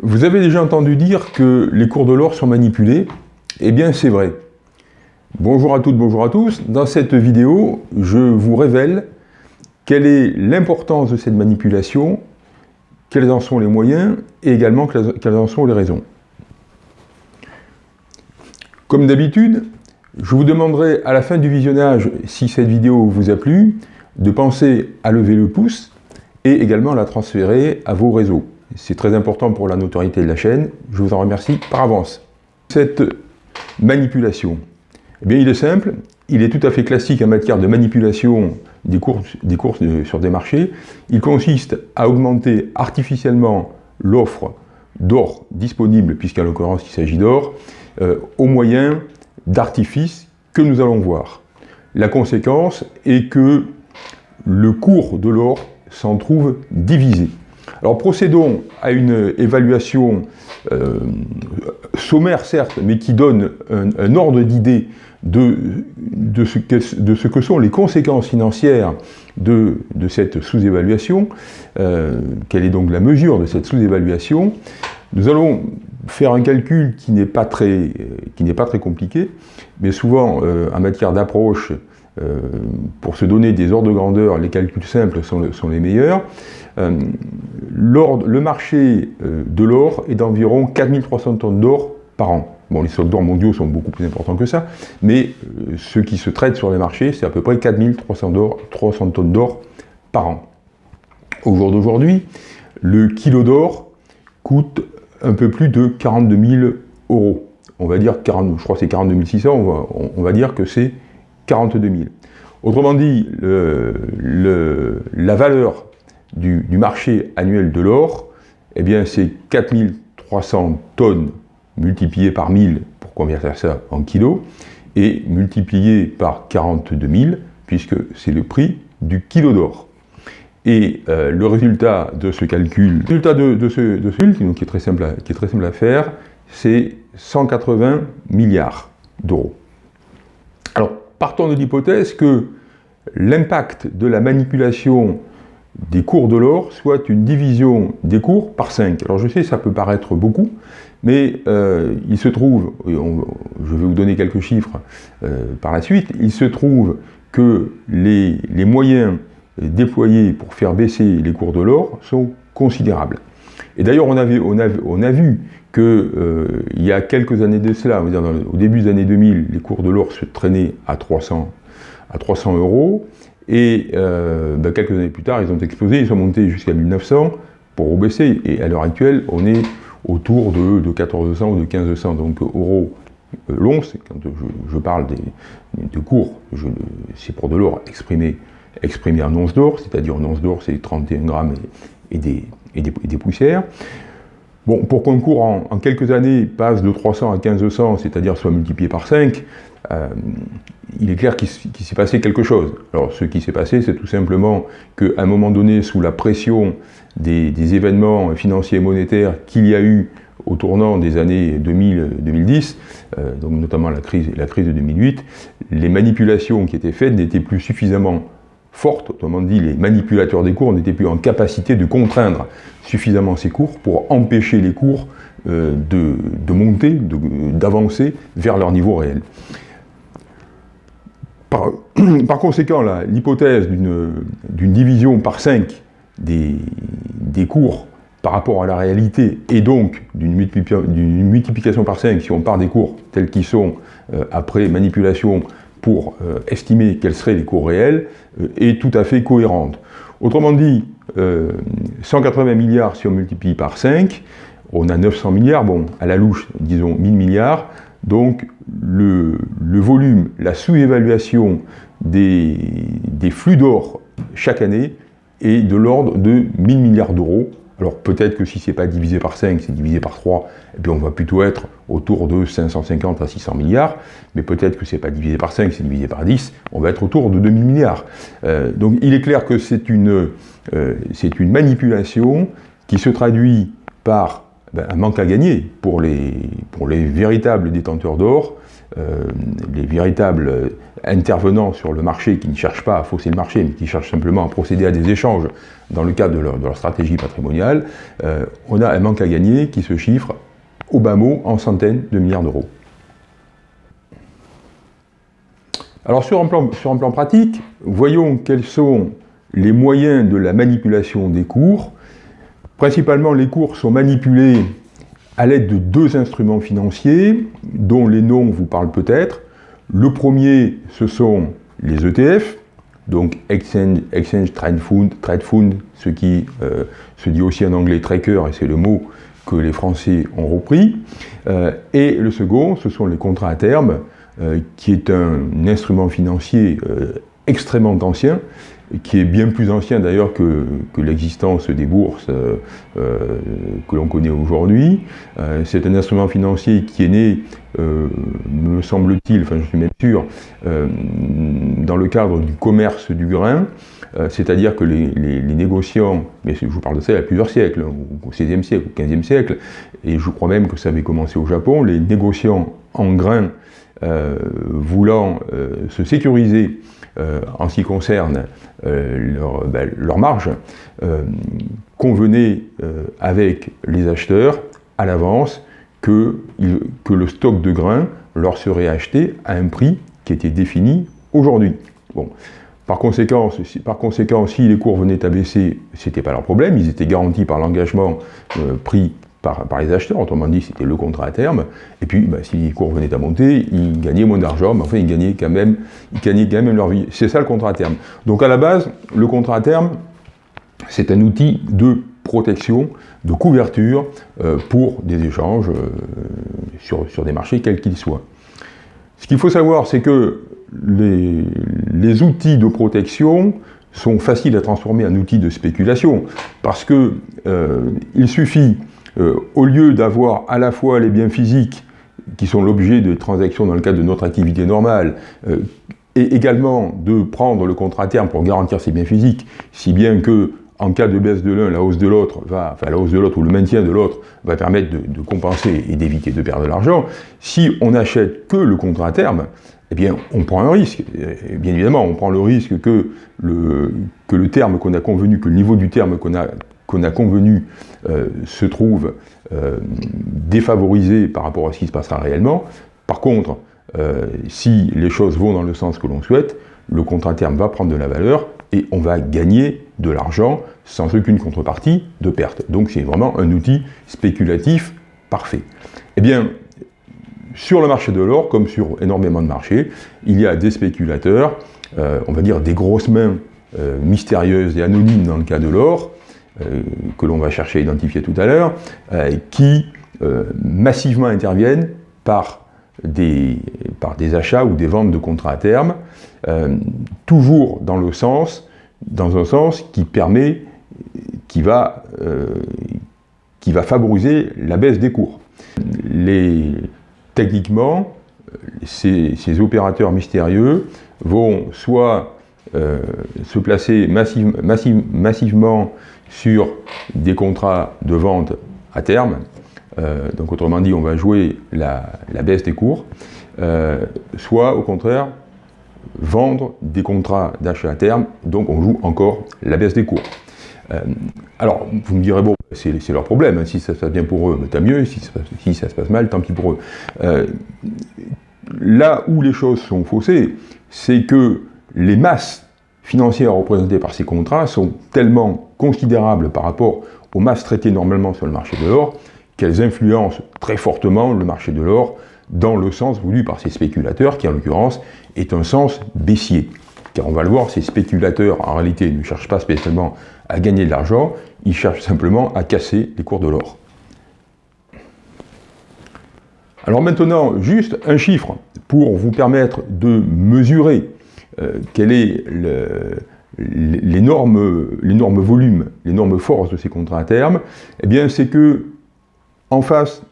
Vous avez déjà entendu dire que les cours de l'or sont manipulés Eh bien, c'est vrai. Bonjour à toutes, bonjour à tous. Dans cette vidéo, je vous révèle quelle est l'importance de cette manipulation, quels en sont les moyens et également quelles en sont les raisons. Comme d'habitude, je vous demanderai à la fin du visionnage, si cette vidéo vous a plu, de penser à lever le pouce et également la transférer à vos réseaux. C'est très important pour la notoriété de la chaîne, je vous en remercie par avance. Cette manipulation, eh bien il est simple, il est tout à fait classique en matière de manipulation des courses, courses sur des marchés. Il consiste à augmenter artificiellement l'offre d'or disponible, puisqu'en l'occurrence il s'agit d'or, euh, au moyen d'artifices que nous allons voir. La conséquence est que le cours de l'or s'en trouve divisé. Alors procédons à une évaluation euh, sommaire certes, mais qui donne un, ordre d'idée de, de, ce que sont les conséquences financières de, cette sous-évaluation, euh, quelle est donc la mesure de cette sous-évaluation? Nous allons faire un calcul qui n'est pas, très, pas très compliqué, mais souvent euh, en matière d'approche, euh, pour se donner des ordres de grandeur, les calculs simples sont les meilleurs. Euh, le marché de l'or est d'environ 4300 tonnes d'or par an. Bon, les stocks d'or mondiaux sont beaucoup plus importants que ça, mais ce qui se traite sur les marchés, c'est à peu près 4300 tonnes d'or par an. Au jour d'aujourd'hui, le kilo d'or coûte un peu plus de 42 000 euros. On va dire, 40, je crois que c'est 42 600, on va, dire que c'est 42 000. Autrement dit, la valeur du, marché annuel de l'or, eh bien c'est 4300 tonnes multipliées par 1000 pour convertir ça en kilos, et multiplié par 42 000, puisque c'est le prix du kilo d'or. Et euh, le résultat de ce calcul, résultat de, ce, calcul, qui est très simple qui est très simple à faire, c'est 180 milliards d'euros. Alors, partons de l'hypothèse que l'impact de la manipulation des cours de l'or soit une division des cours par 5. Alors je sais, ça peut paraître beaucoup, mais euh, il se trouve, je vais vous donner quelques chiffres euh, par la suite, il se trouve que les, moyens déployés pour faire baisser les cours de l'or sont considérables. Et d'ailleurs, on, a vu qu'il euh, y a quelques années de cela, dire au début des années 2000, les cours de l'or se traînaient à 300, à 300 euros, et euh, ben, quelques années plus tard, ils ont explosé, ils sont montés jusqu'à 1900 pour rebaisser, et à l'heure actuelle, on est autour de, de 1400 ou de 1500, donc euros euh, l'once, quand je, parle de cours, c'est pour de l'or exprimé exprimé en once d'or, c'est-à-dire en once d'or c'est 31 grammes et, des, poussières. Bon, pour qu'un cours en, quelques années passe de 300 à 1500, c'est-à-dire soit multiplié par 5, euh, il est clair qu'il s'est passé quelque chose. Alors ce qui s'est passé, c'est tout simplement qu'à un moment donné, sous la pression des, événements financiers et monétaires qu'il y a eu au tournant des années 2000-2010, euh, donc notamment la crise, de 2008, les manipulations qui étaient faites n'étaient plus suffisamment forte, autrement dit les manipulateurs des cours n'étaient plus en capacité de contraindre suffisamment ces cours pour empêcher les cours euh, de, monter, d'avancer vers leur niveau réel. Par, conséquent, l'hypothèse d'une division par 5 des, cours par rapport à la réalité et donc d'une multiplication par 5 si on part des cours tels qu'ils sont euh, après manipulation pour euh, estimer quels seraient les cours réels euh, est tout à fait cohérente. Autrement dit, 180 euh, milliards si on multiplie par 5, on a 900 milliards, bon, à la louche, disons 1000 milliards, donc le, volume, la sous-évaluation des, des flux d'or chaque année est de l'ordre de 1000 milliards d'euros, alors peut-être que si ce n'est pas divisé par 5, c'est divisé par 3, et puis on va plutôt être autour de 550 à 600 milliards, mais peut-être que ce n'est pas divisé par 5, c'est divisé par 10, on va être autour de 2000 milliards. Euh, donc il est clair que c'est une, euh, une manipulation qui se traduit par un manque à gagner pour les, pour les véritables détenteurs d'or, les véritables intervenants sur le marché qui ne cherchent pas à fausser le marché, mais qui cherchent simplement à procéder à des échanges dans le cadre de leur, stratégie patrimoniale, on a un manque à gagner qui se chiffre au bas mot en centaines de milliards d'euros. Alors sur un, plan, sur un plan pratique, voyons quels sont les moyens de la manipulation des cours. Principalement, les cours sont manipulés à l'aide de deux instruments financiers, dont les noms vous parlent peut-être. Le premier, ce sont les ETF, donc Exchange, Exchange Trade, Fund, ce qui euh, se dit aussi en anglais tracker, et c'est le mot que les Français ont repris. Euh, et le second, ce sont les contrats à terme, euh, qui est un, instrument financier extrêmement ancien, qui est bien plus ancien d'ailleurs que, l'existence des bourses euh, que l'on connaît aujourd'hui. c'est un instrument financier qui est né, me semble-t-il, enfin je suis même sûr, dans le cadre du commerce du grain, c'est-à-dire que les, négociants, mais je vous parle de ça il y a plusieurs siècles, hein, au XVIe siècle, au XVe siècle, et je crois même que ça avait commencé au Japon, les négociants en grain euh, voulant euh, se sécuriser euh, en ce qui concerne leur, ben, leur, marge, convenait avec les acheteurs à l'avance que, le stock de grains leur serait acheté à un prix qui était défini aujourd'hui. Bon. Par conséquent, par conséquent, si les cours venaient à baisser, ce n'était pas leur problème, ils étaient garantis par l'engagement pris par, les acheteurs, autrement dit c'était le contrat à terme, et puis bah, si les cours venaient à monter, ils gagnaient moins d'argent, mais enfin ils gagnaient quand même, ils gagnaient quand même leur vie. C'est ça le contrat à terme. Donc à la base, le contrat à terme, c'est un outil de protection, de couverture euh, pour des échanges euh, sur, sur, des marchés quels qu'ils soient. Ce qu'il faut savoir, c'est que les, les, outils de protection sont faciles à transformer en outils de spéculation, parce que euh, il suffit euh, au lieu d'avoir à la fois les biens physiques qui sont l'objet de transactions dans le cadre de notre activité normale, euh, et également de prendre le contrat à terme pour garantir ces biens physiques, si bien que en cas de baisse de l'un, la hausse de l'autre va, enfin la hausse de l'autre ou le maintien de l'autre va permettre de, compenser et d'éviter de perdre de l'argent. Si on n'achète que le contrat à terme, eh bien, on prend un risque. bien évidemment, on prend le risque que le, que le terme qu'on a convenu, que le niveau du terme qu'on a qu'on a convenu euh, se trouve euh, défavorisé par rapport à ce qui se passera réellement. Par contre, euh, si les choses vont dans le sens que l'on souhaite, le contrat terme va prendre de la valeur et on va gagner de l'argent sans aucune contrepartie de perte. Donc c'est vraiment un outil spéculatif parfait. Eh bien, sur le marché de l'or, comme sur énormément de marchés, il y a des spéculateurs, on va dire des grosses mains mystérieuses et anonymes dans le cas de l'or, que l'on va chercher à identifier tout à l'heure, euh, qui euh, massivement interviennent par des, par des achats ou des ventes de contrats à terme, toujours dans le sens, dans un sens qui permet, qui va, qui va favoriser la baisse des cours. Les, techniquement, ces, opérateurs mystérieux vont soit se placer massive, massivement sur des contrats de vente à terme. Euh, donc autrement dit, on va jouer la, baisse des cours, euh, soit au contraire vendre des contrats d'achat à terme, donc on joue encore la baisse des cours. Euh, alors, vous me direz, bon, c'est leur problème, hein. si ça se passe bien pour eux, ben, tant mieux, si ça, si ça, se passe mal, tant pis pour eux. là où les choses sont faussées, c'est que les masses financières représentées par ces contrats sont tellement considérables par rapport aux masses traitées normalement sur le marché de l'or qu'elles influencent très fortement le marché de l'or dans le sens voulu par ces spéculateurs, qui en l'occurrence est un sens baissier. Car on va le voir, ces spéculateurs en réalité ne cherchent pas spécialement à gagner de l'argent, ils cherchent simplement à casser les cours de l'or. Alors maintenant, juste un chiffre pour vous permettre de mesurer euh, quel est l'énorme volume, l'énorme force de ces contrats à terme, eh bien c'est que en face,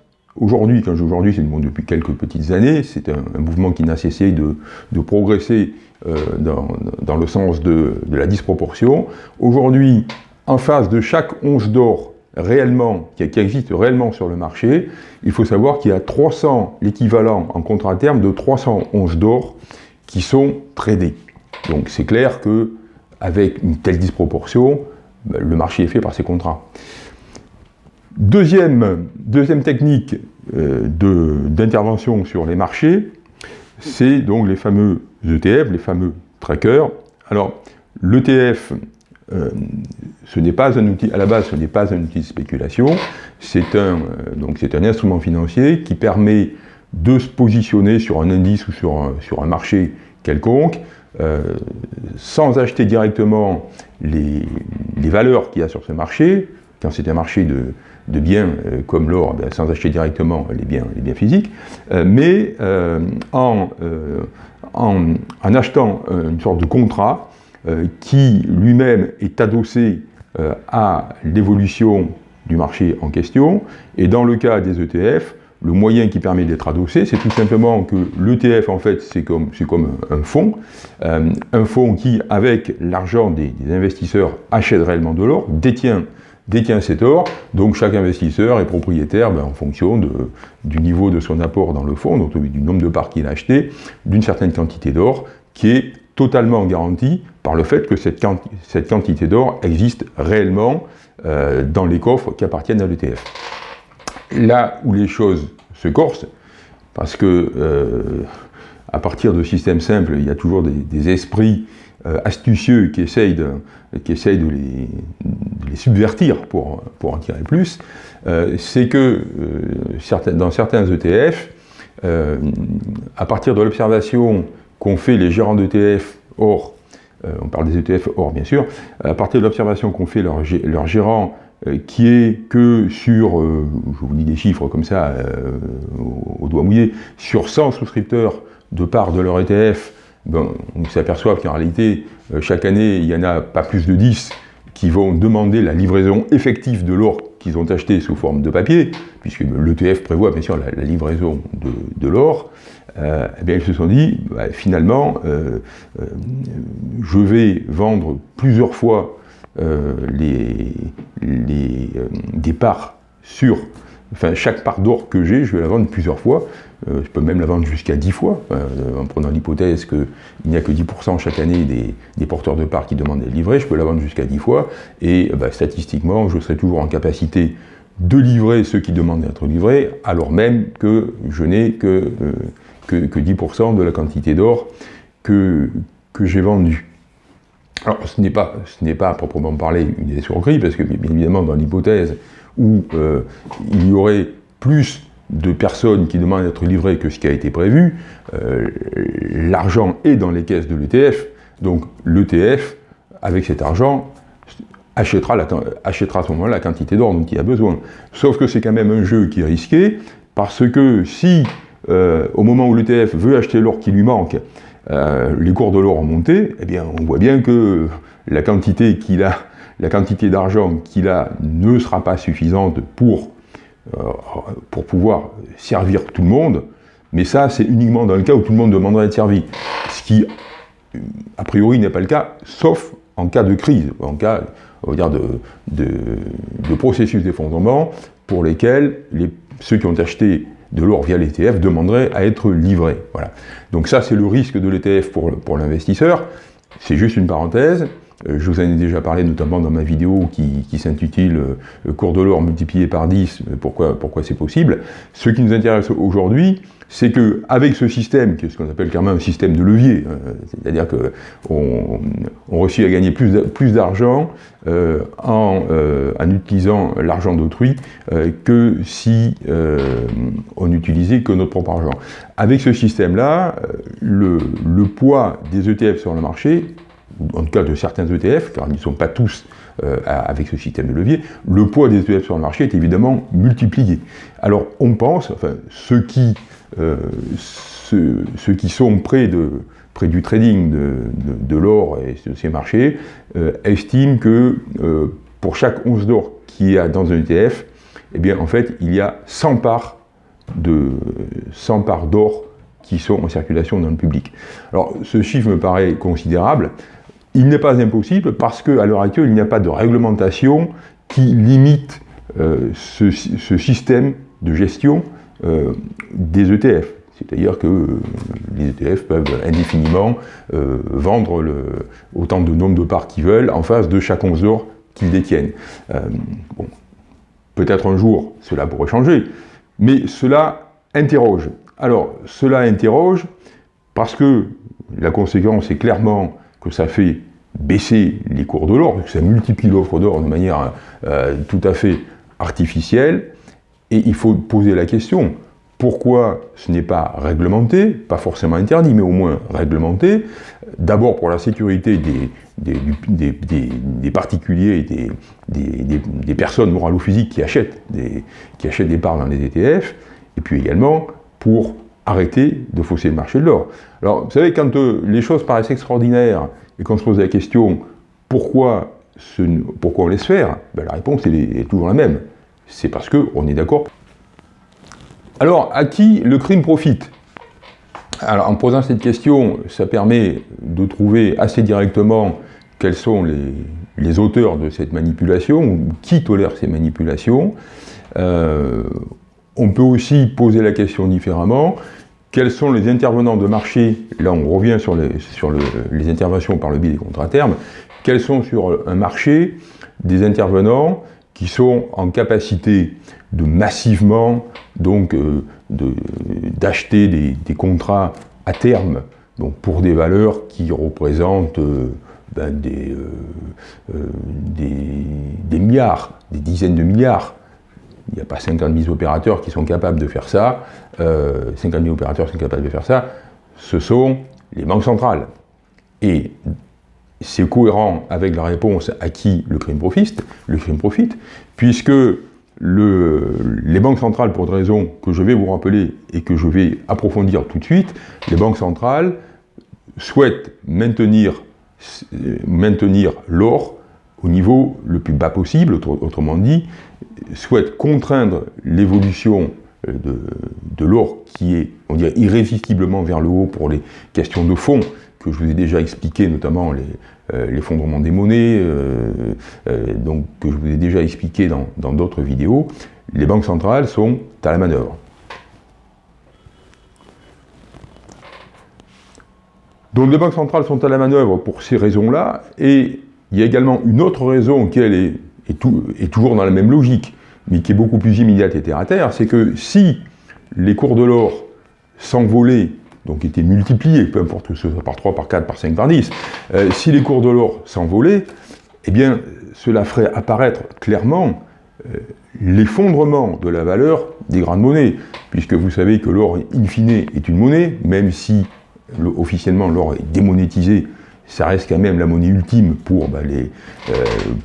aujourd'hui, quand je dis aujourd'hui, c'est depuis quelques petites années, c'est un, mouvement qui n'a cessé de, progresser euh, dans, le sens de, la disproportion. Aujourd'hui, en face de chaque once d'or réellement, qui, existe réellement sur le marché, il faut savoir qu'il y a 300, l'équivalent en contrat à terme de 311 d'or qui sont tradés. Donc c'est clair que avec une telle disproportion, ben, le marché est fait par ces contrats. Deuxième, technique euh, d'intervention sur les marchés, c'est donc les fameux ETF, les fameux trackers. Alors, l'ETF, euh, ce n'est pas un outil, à la base, ce n'est pas un outil de spéculation, c'est un, euh, un instrument financier qui permet de se positionner sur un indice ou sur un, marché quelconque, euh, sans acheter directement les, valeurs qu'il y a sur ce marché, quand c'est un marché de, de biens euh, comme l'or, ben, sans acheter directement les biens, les biens physiques, euh, mais en, en, en, achetant une sorte de contrat qui lui-même est adossé à l'évolution du marché en question, et dans le cas des ETF, le moyen qui permet d'être adossé, c'est tout simplement que l'ETF, en fait, c'est comme, un fonds, euh, un fonds qui, avec l'argent des, investisseurs, achète réellement de l'or, détient, cet or, donc chaque investisseur est propriétaire ben, en fonction du niveau de son apport dans le fonds, donc du nombre de parts qu'il a acheté, d'une certaine quantité d'or, qui est totalement garantie par le fait que cette, cette quantité d'or existe réellement euh, dans les coffres qui appartiennent à l'ETF là où les choses se corsent, parce que euh, à partir de systèmes simples, il y a toujours des, esprits euh, astucieux qui essayent de, les, subvertir pour, en tirer plus, euh, c'est que dans certains ETF, à partir de l'observation qu'ont fait les gérants d'ETF, or, on parle des ETF or bien sûr, à partir de l'observation qu'ont fait leurs gérants qui est que sur, euh, je vous dis des chiffres comme ça, euh, au, doigt mouillé, sur 100 souscripteurs de part de leur ETF, ben, on s'aperçoit qu'en réalité, chaque année, il n'y en a pas plus de 10 qui vont demander la livraison effective de l'or qu'ils ont acheté sous forme de papier, puisque l'ETF prévoit bien sûr la, livraison de, l'or, eh bien ils se sont dit, bah, finalement, je vais vendre plusieurs fois euh, les, les euh, parts sur, enfin chaque part d'or que j'ai, je vais la vendre plusieurs fois, euh, je peux même la vendre jusqu'à 10 fois, en prenant l'hypothèse qu'il n'y a que 10% chaque année des, porteurs de parts qui demandent d'être livrés, je peux la vendre jusqu'à 10 fois, et bah, statistiquement, je serai toujours en capacité de livrer ceux qui demandent d'être livrés, alors même que je n'ai que, que, que 10% de la quantité d'or que, que j'ai vendue. Alors, ce n'est pas, pas à proprement parler une escroquerie, parce que bien évidemment, dans l'hypothèse où euh, il y aurait plus de personnes qui demandent d'être livrées que ce qui a été prévu, euh, l'argent est dans les caisses de l'ETF, donc l'ETF, avec cet argent, achètera, achètera à ce moment-là la quantité d'or dont il a besoin. Sauf que c'est quand même un jeu qui est risqué, parce que si, euh, au moment où l'ETF veut acheter l'or qui lui manque, euh, les cours de l'or ont monté, eh bien, on voit bien que la quantité qu'il a, la quantité d'argent qu'il a ne sera pas suffisante pour, euh, pouvoir servir tout le monde, mais ça, c'est uniquement dans le cas où tout le monde demanderait à être servi. Ce qui, a priori, n'est pas le cas, sauf en cas de crise, en cas on va dire de, processus d'effondrement pour lesquels les, ceux qui ont acheté de l'or via l'ETF demanderait à être livré. Voilà. Donc ça, c'est le risque de l'ETF pour, l'investisseur. C'est juste une parenthèse. Euh, je vous en ai déjà parlé notamment dans ma vidéo qui, s'intitule euh, Cours de l'or multiplié par 10, euh, pourquoi, pourquoi c'est possible? Ce qui nous intéresse aujourd'hui, c'est qu'avec ce système, qui est ce qu'on appelle carrément un système de levier, c'est-à-dire qu'on on réussit à gagner plus d'argent en, en, utilisant l'argent d'autrui que si on n'utilisait que notre propre argent. Avec ce système-là, le, le poids des ETF sur le marché en tout cas de certains ETF, car ils ne sont pas tous euh, avec ce système de levier, le poids des ETF sur le marché est évidemment multiplié. Alors on pense, enfin ceux qui, euh, ceux, qui sont près, du trading de, l'or et de ces marchés, euh, estiment que pour chaque once d'or qu'il y a dans un ETF, eh bien en fait il y a 100 parts de 100 parts d'or qui sont en circulation dans le public. Alors ce chiffre me paraît considérable, il n'est pas impossible parce qu'à l'heure actuelle, il n'y a pas de réglementation qui limite ce, système de gestion des ETF. C'est-à-dire que les ETF peuvent indéfiniment vendre le, autant de nombre de parts qu'ils veulent en face de chaque 11 heures qu'ils détiennent. Peut-être un jour, cela pourrait changer, mais cela interroge. Alors, cela interroge parce que la conséquence est clairement que ça fait baisser les cours de l'or, que ça multiplie l'offre d'or de manière euh, tout à fait artificielle, et il faut poser la question, pourquoi ce n'est pas réglementé, pas forcément interdit, mais au moins réglementé, d'abord pour la sécurité des, des, particuliers et des, personnes morales ou physiques qui achètent, des, qui achètent des parts dans les ETF, et puis également pour arrêter de fausser le marché de l'or. Alors, vous savez, quand euh, les choses paraissent extraordinaires et qu'on se pose la question pourquoi, pourquoi on laisse faire, ben, la réponse est toujours la même. C'est parce qu'on est d'accord. Alors, à qui le crime profite? Alors, en posant cette question, ça permet de trouver assez directement quels sont les, auteurs de cette manipulation, ou qui tolère ces manipulations. Euh, on peut aussi poser la question différemment, quels sont les intervenants de marché, là on revient sur les, sur les interventions par le biais des contrats termes, quels sont sur un marché des intervenants qui sont en capacité de massivement donc euh, d'acheter des, contrats à terme pour des valeurs qui représentent euh, ben, euh, des, milliards, des dizaines de milliards. Il n'y a pas 50 000 opérateurs qui sont capables de faire ça. 50 000 opérateurs sont capables de faire ça. Ce sont les banques centrales. C'est cohérent avec la réponse à qui le crime profite, le crime profite, puisque les banques centrales, pour des raisons que je vais vous rappeler et que je vais approfondir tout de suite, les banques centrales souhaitent maintenir, maintenir l'or au niveau le plus bas possible, autrement dit, souhaitent contraindre l'évolution de, de l'or qui est, irrésistiblement vers le haut pour les questions de fond, que je vous ai déjà expliqué, notamment euh, l'effondrement des monnaies, euh, euh, donc, que je vous ai déjà expliqué dans d'autres vidéos, les banques centrales sont à la manœuvre. Donc les banques centrales sont à la manœuvre pour ces raisons-là, et il y a également une autre raison qui est, est, toujours dans la même logique, mais qui est beaucoup plus immédiate et terre à terre, c'est que si les cours de l'or s'envolaient donc étaient multipliés, peu importe ce soit par 3, par 4, par 5, par 10, euh, si les cours de l'or s'envolaient, eh bien, cela ferait apparaître clairement euh, l'effondrement de la valeur des grandes monnaies, puisque vous savez que l'or, in fine, est une monnaie, même si officiellement l'or est démonétisé, ça reste quand même la monnaie ultime pour, bah, les, euh,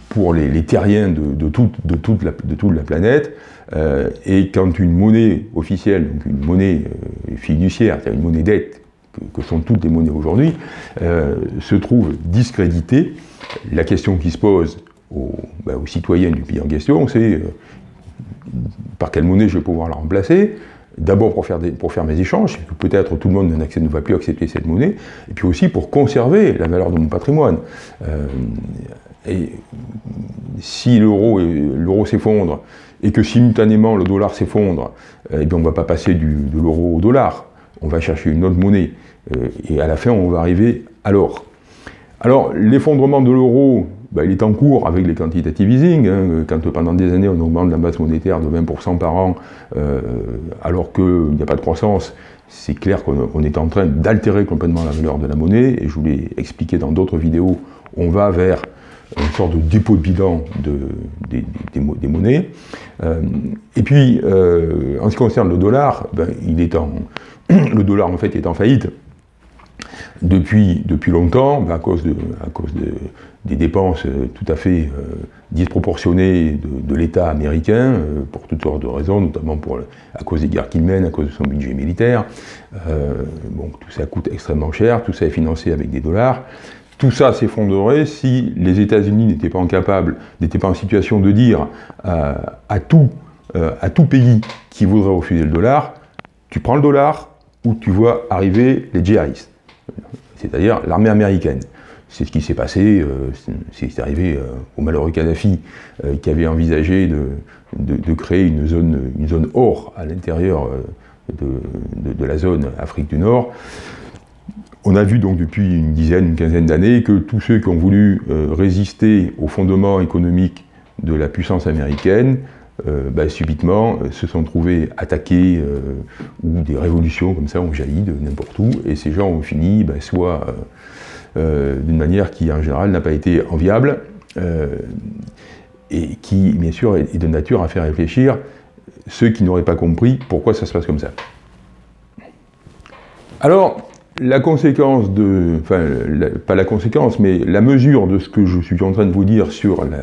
pour les, terriens de, toute, de, toute la, de toute la planète. Euh, et quand une monnaie officielle, donc une monnaie euh, fiduciaire, c'est-à-dire une monnaie dette, que, sont toutes les monnaies aujourd'hui, se trouve discréditée, la question qui se pose aux, bah, aux citoyens du pays en question, c'est par quelle monnaie je vais pouvoir la remplacer? D'abord pour faire, pour faire mes échanges, peut-être tout le monde ne va plus accepter cette monnaie, et puis aussi pour conserver la valeur de mon patrimoine. Euh, et si l'euro s'effondre, et que simultanément le dollar s'effondre, eh bien on ne va pas passer du, de l'euro au dollar, on va chercher une autre monnaie, euh, et à la fin on va arriver à l'or. Alors l'effondrement de l'euro, ben, il est en cours avec les quantitative easing, hein, quand pendant des années on augmente la masse monétaire de 20% par an, euh, alors qu'il n'y a pas de croissance, c'est clair qu'on est en train d'altérer complètement la valeur de la monnaie, et je vous l'ai expliqué dans d'autres vidéos, on va vers une sorte de dépôt de bilan de, des, monnaies. Euh, et puis, euh, en ce qui concerne le dollar, ben, il est en, le dollar en fait est en faillite depuis, depuis longtemps, à cause, de, à cause de, des dépenses euh, tout à fait euh, disproportionnées de, l'État américain, euh, pour toutes sortes de raisons, notamment pour, à cause des guerres qu'il mène, à cause de son budget militaire. bon, tout ça coûte extrêmement cher, tout ça est financé avec des dollars. Tout ça s'effondrerait si les États-Unis n'étaient pas incapables, n'étaient pas en situation de dire à, tout, à tout pays qui voudrait refuser le dollar, tu prends le dollar ou tu vois arriver les djihadistes, c'est-à-dire l'armée américaine. C'est ce qui s'est passé, c'est arrivé au malheureux Kadhafi qui avait envisagé de, créer une zone, une or à l'intérieur de, la zone Afrique du Nord. On a vu donc depuis une dizaine, une quinzaine d'années que tous ceux qui ont voulu résister aux fondements économiques de la puissance américaine euh, bah, subitement euh, se sont trouvés attaqués euh, ou des révolutions comme ça ont jailli de n'importe où et ces gens ont fini bah, soit d'une manière qui en général n'a pas été enviable et qui bien sûr est de nature à faire réfléchir ceux qui n'auraient pas compris pourquoi ça se passe comme ça. Alors, la conséquence de, enfin, pas la conséquence, mais la mesure de ce que je suis en train de vous dire sur la,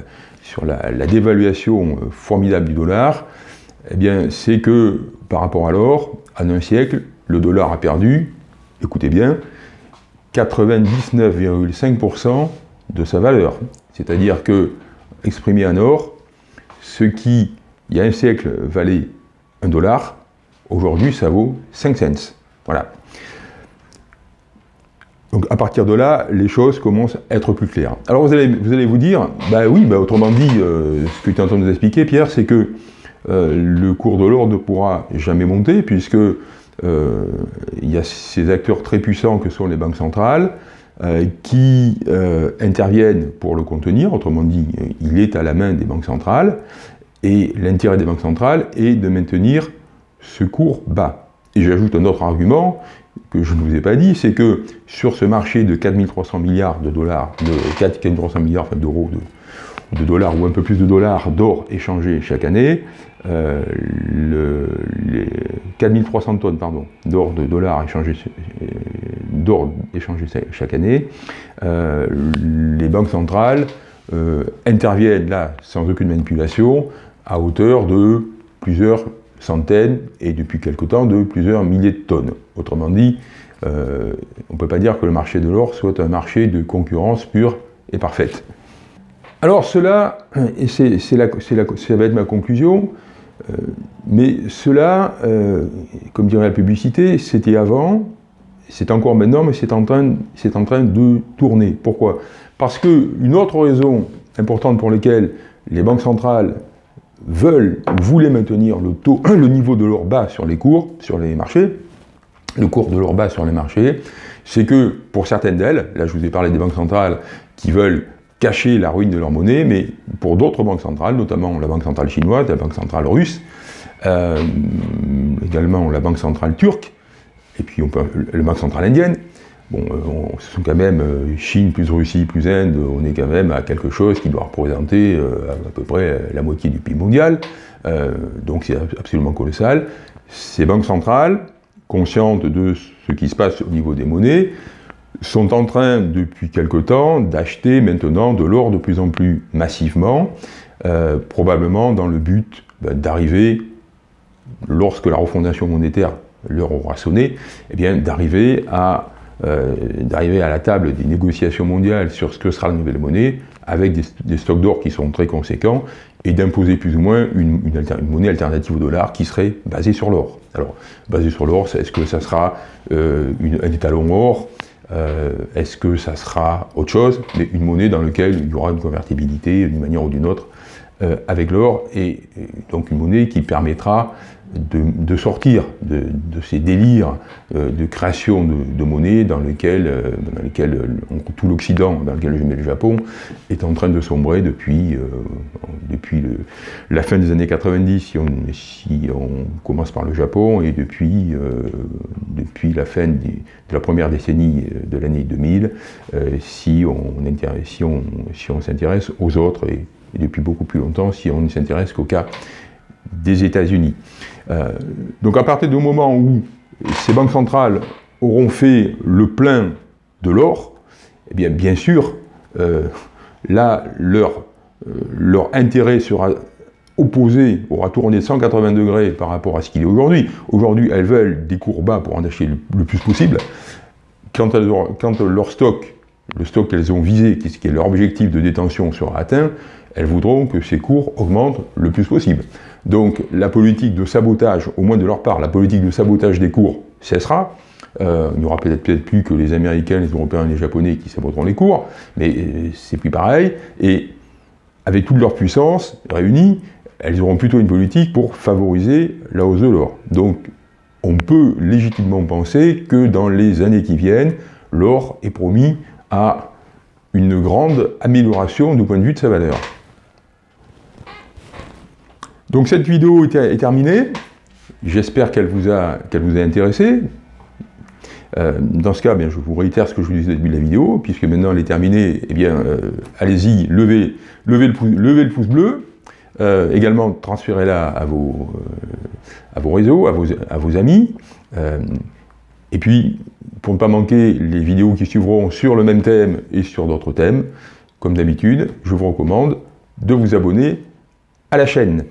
sur la, dévaluation euh, formidable du dollar, eh bien, c'est que par rapport à l'or, en un siècle, le dollar a perdu, écoutez bien, 99,5% de sa valeur. C'est-à-dire que, exprimé en or, ce qui, il y a un siècle, valait un dollar, aujourd'hui, ça vaut 5 cents. Voilà. Donc à partir de là, les choses commencent à être plus claires. Alors vous allez vous, dire, bah oui, bah autrement dit, euh, ce que tu es en train de nous expliquer, Pierre, c'est que euh, le cours de l'or ne pourra jamais monter, puisque euh, il y a ces acteurs très puissants que sont les banques centrales, qui interviennent pour le contenir, autrement dit, il est à la main des banques centrales, et l'intérêt des banques centrales est de maintenir ce cours bas. Et j'ajoute un autre argument, que je ne vous ai pas dit, c'est que sur ce marché de 4300 milliards de dollars, de 4300 milliards d'euros, de, dollars ou un peu plus de dollars d'or échangés chaque année, euh, les 4300 tonnes pardon, d'or de dollars échangés, euh, chaque année, euh, les banques centrales interviennent là sans aucune manipulation à hauteur de plusieurs centaines et depuis quelque temps de plusieurs milliers de tonnes. Autrement dit, euh, on ne peut pas dire que le marché de l'or soit un marché de concurrence pure et parfaite. Alors cela, et c'est ça va être ma conclusion, euh, mais cela, euh, comme dirait la publicité, c'était avant, c'est encore maintenant, mais c'est en, train, de tourner. Pourquoi? Parce qu'une autre raison importante pour laquelle les banques centrales veulent, voulaient maintenir le, taux, le niveau de l'or bas sur les cours, sur les marchés, le cours de l'or bas sur les marchés, c'est que pour certaines d'elles, là je vous ai parlé des banques centrales qui veulent cacher la ruine de leur monnaie, mais pour d'autres banques centrales, notamment la banque centrale chinoise, la banque centrale russe, euh, également la banque centrale turque, et puis on peut, la banque centrale indienne, Bon, euh, ce sont quand même euh, Chine plus Russie plus Inde, on est quand même à quelque chose qui doit représenter à peu près la moitié du PIB mondial, donc c'est absolument colossal. Ces banques centrales, conscientes de ce qui se passe au niveau des monnaies, sont en train depuis quelque temps d'acheter maintenant de l'or de plus en plus massivement, probablement dans le but ben, d'arriver, lorsque la refondation monétaire leur aura sonné, eh euh, d'arriver à la table des négociations mondiales sur ce que sera la nouvelle monnaie, avec des, stocks d'or qui sont très conséquents, et d'imposer plus ou moins une, monnaie alternative au dollar qui serait basée sur l'or. Alors, basée sur l'or, est-ce que ça sera euh, un étalon or? Euh, Est-ce que ça sera autre chose? Mais une monnaie dans laquelle il y aura une convertibilité d'une manière ou d'une autre avec l'or, et, donc une monnaie qui permettra de, sortir de, ces délires euh, de création de, monnaie dans lesquels, euh, dans lesquels euh, tout l'Occident, dans lequel je mets le Japon, est en train de sombrer depuis, depuis la fin des années 90, si on, si on, commence par le Japon, et depuis, depuis la fin de la première décennie de l'année 2000, si on, si on, si on s'intéresse aux autres, et, et depuis beaucoup plus longtemps, si on ne s'intéresse qu'au cas des États-Unis. Euh, donc à partir du moment où ces banques centrales auront fait le plein de l'or, eh bien, bien sûr, euh, là, leur, euh, leur intérêt sera opposé, aura tourné 180 degrés par rapport à ce qu'il est aujourd'hui. Aujourd'hui, elles veulent des cours bas pour en acheter le, plus possible. Quand, elles quand leur stock, le stock qu'elles ont visé, qui est leur objectif de détention, sera atteint, elles voudront que ces cours augmentent le plus possible. Donc la politique de sabotage, au moins de leur part, la politique de sabotage des cours cessera, Euh, il n'y aura peut-être peut plus que les Américains, les Européens et les Japonais qui saboteront les cours, mais euh, c'est plus pareil. Et avec toute leur puissance réunie, elles auront plutôt une politique pour favoriser la hausse de l'or. Donc on peut légitimement penser que dans les années qui viennent, l'or est promis à une grande amélioration du point de vue de sa valeur. Donc cette vidéo est terminée. J'espère qu'elle vous, a, intéressé. Euh, dans ce cas, bien, je vous réitère ce que je vous disais au début de la vidéo, puisque maintenant elle est terminée, eh bien, euh, allez-y, levez, le pouce, bleu, euh, également transférez-la à vos, réseaux, à vos amis, et puis, pour ne pas manquer les vidéos qui suivront sur le même thème et sur d'autres thèmes, comme d'habitude, je vous recommande de vous abonner à la chaîne.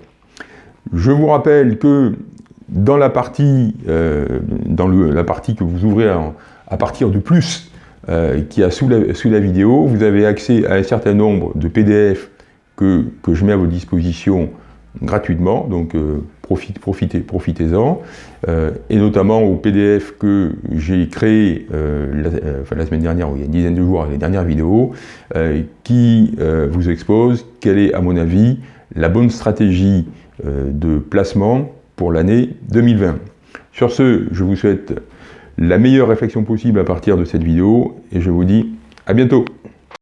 Je vous rappelle que dans la partie, euh, dans la partie que vous ouvrez à, partir du plus euh, qui a sous la, vidéo, vous avez accès à un certain nombre de PDF que, que je mets à votre disposition gratuitement, donc euh, profitez-en, profitez, profitez-en, et notamment au PDF que j'ai créé la, semaine dernière, il y a une dizaine de jours, les dernières vidéos, qui vous expose quelle est, à mon avis, la bonne stratégie de placement pour l'année 2020. Sur ce, je vous souhaite la meilleure réflexion possible à partir de cette vidéo et je vous dis à bientôt